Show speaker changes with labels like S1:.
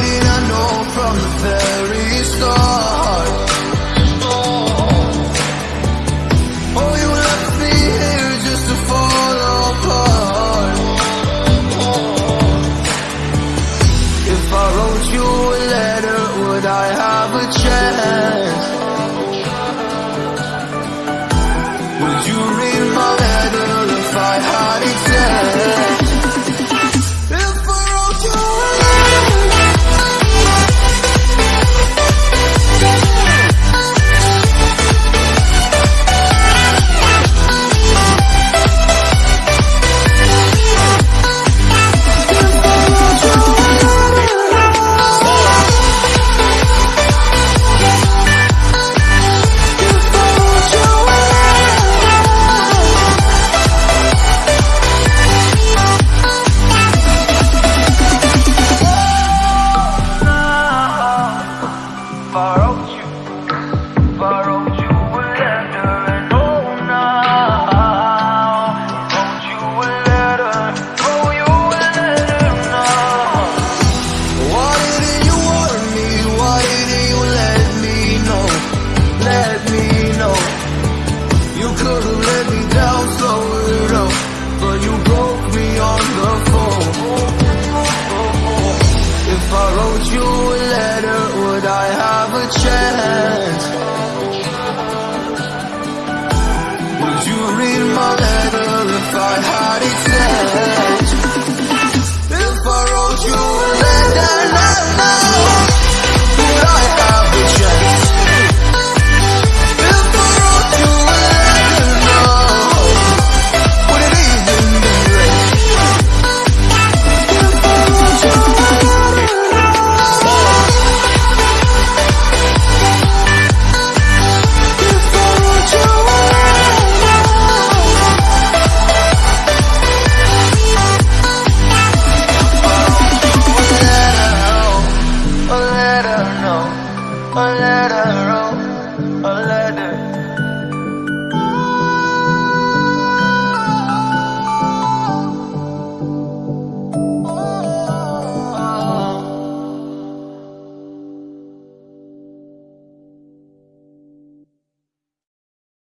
S1: I know from the very start Oh, you left me here just to fall apart If I wrote you a letter, would I have a chance? chest